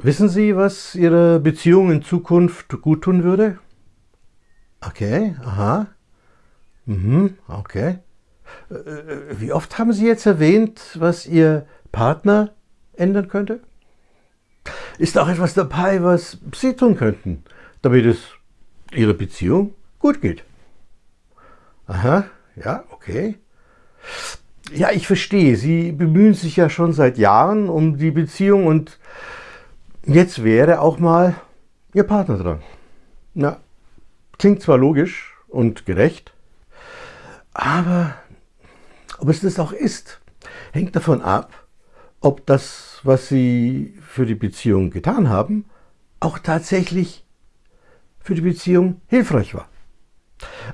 Wissen Sie, was Ihrer Beziehung in Zukunft gut tun würde? Okay, aha. Mhm, okay. Äh, wie oft haben Sie jetzt erwähnt, was Ihr Partner ändern könnte? Ist auch etwas dabei, was Sie tun könnten, damit es Ihrer Beziehung gut geht? Aha, ja, okay. Ja, ich verstehe. Sie bemühen sich ja schon seit Jahren um die Beziehung und jetzt wäre auch mal Ihr Partner dran. Na, klingt zwar logisch und gerecht, aber ob es das auch ist, hängt davon ab, ob das, was Sie für die Beziehung getan haben, auch tatsächlich für die Beziehung hilfreich war.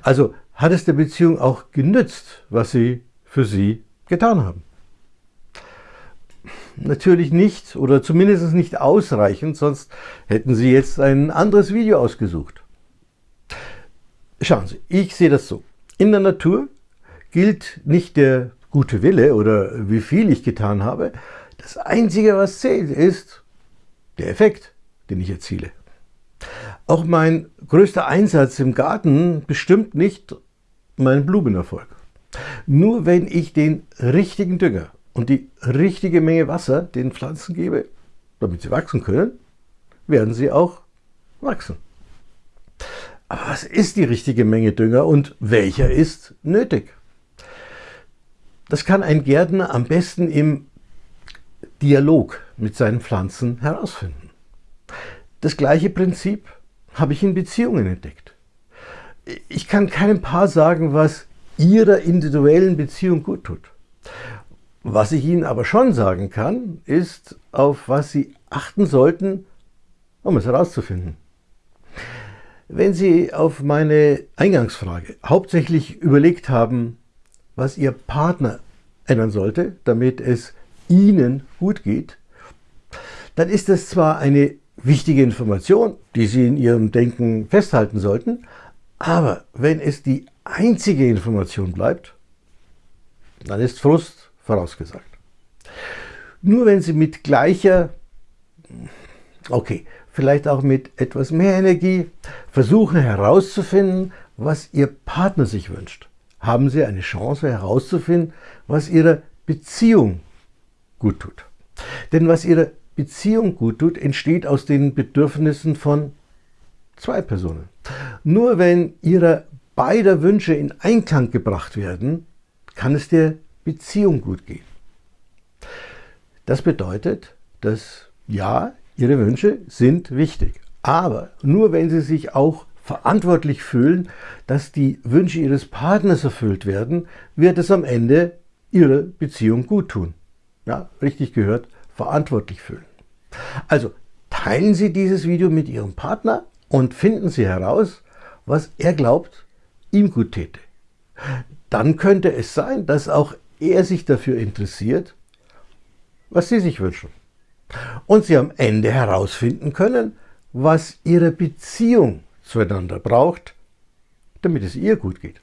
Also hat es der Beziehung auch genützt, was Sie für Sie getan haben. Natürlich nicht oder zumindest nicht ausreichend, sonst hätten Sie jetzt ein anderes Video ausgesucht. Schauen Sie, ich sehe das so. In der Natur gilt nicht der gute Wille oder wie viel ich getan habe. Das Einzige, was zählt, ist der Effekt, den ich erziele. Auch mein größter Einsatz im Garten bestimmt nicht meinen Blumenerfolg. Nur wenn ich den richtigen Dünger und die richtige Menge Wasser den Pflanzen gebe, damit sie wachsen können, werden sie auch wachsen. Aber was ist die richtige Menge Dünger und welcher ist nötig? Das kann ein Gärtner am besten im Dialog mit seinen Pflanzen herausfinden. Das gleiche Prinzip habe ich in Beziehungen entdeckt. Ich kann keinem Paar sagen, was ihrer individuellen Beziehung gut tut. Was ich Ihnen aber schon sagen kann, ist, auf was Sie achten sollten, um es herauszufinden. Wenn Sie auf meine Eingangsfrage hauptsächlich überlegt haben, was Ihr Partner ändern sollte, damit es Ihnen gut geht, dann ist das zwar eine wichtige Information, die Sie in Ihrem Denken festhalten sollten, aber wenn es die einzige Information bleibt, dann ist Frust vorausgesagt. Nur wenn Sie mit gleicher, okay, vielleicht auch mit etwas mehr Energie versuchen herauszufinden, was Ihr Partner sich wünscht, haben Sie eine Chance herauszufinden, was Ihrer Beziehung gut tut. Denn was Ihrer Beziehung gut tut, entsteht aus den Bedürfnissen von zwei Personen. Nur wenn Ihrer beider Wünsche in Einklang gebracht werden, kann es der Beziehung gut gehen. Das bedeutet, dass ja, Ihre Wünsche sind wichtig, aber nur wenn Sie sich auch verantwortlich fühlen, dass die Wünsche Ihres Partners erfüllt werden, wird es am Ende Ihrer Beziehung gut tun. Ja, richtig gehört, verantwortlich fühlen. Also teilen Sie dieses Video mit Ihrem Partner und finden Sie heraus, was er glaubt, ihm gut täte. Dann könnte es sein, dass auch er sich dafür interessiert, was Sie sich wünschen. Und Sie am Ende herausfinden können, was Ihre Beziehung zueinander braucht, damit es ihr gut geht.